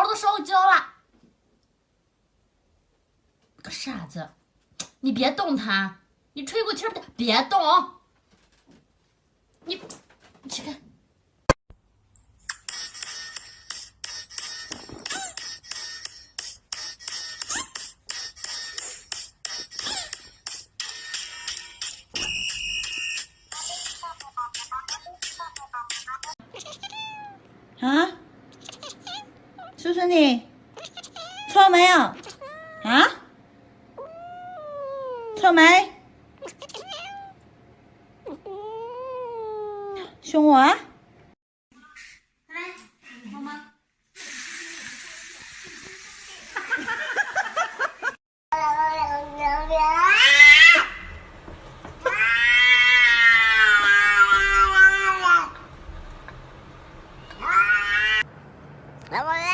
弄，你看给你的毛都烧焦了。个傻子，你别动它，你吹口气儿，别动，你，你去看。啊，叔叔你错没有？啊，错没？凶我啊？玉帝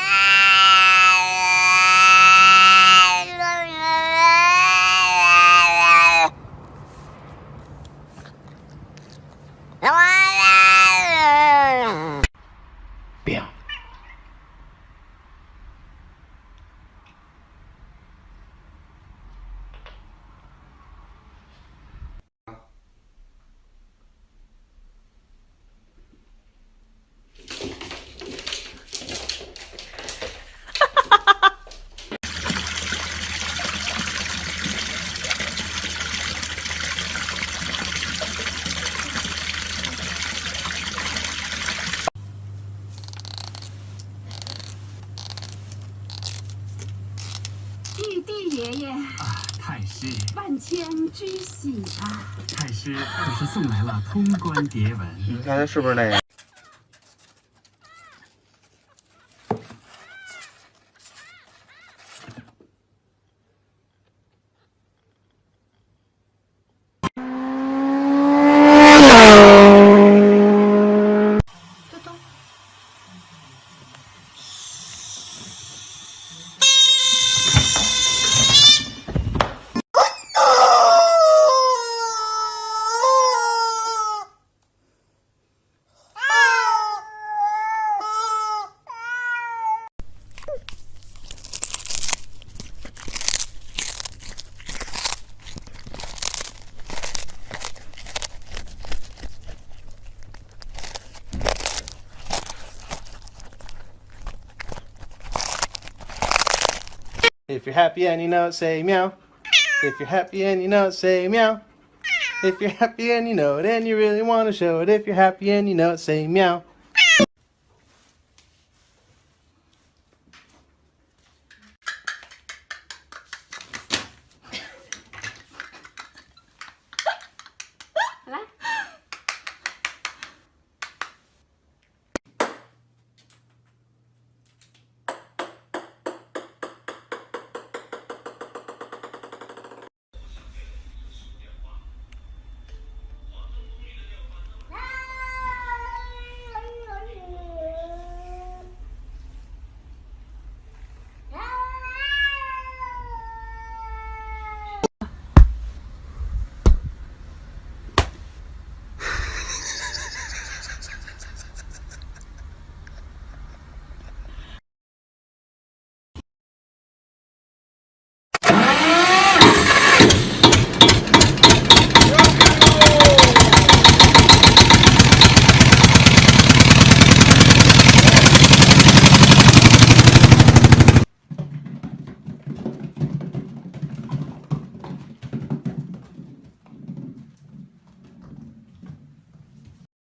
爷爷。啊，太师，万千之喜啊！太师可是送来了通关牒文，你看是不是那个？If you're happy and you know it, say meow. If you're happy and you know it, say meow. If you're happy and you know it and you really want to show it, if you're happy and you know it, say meow.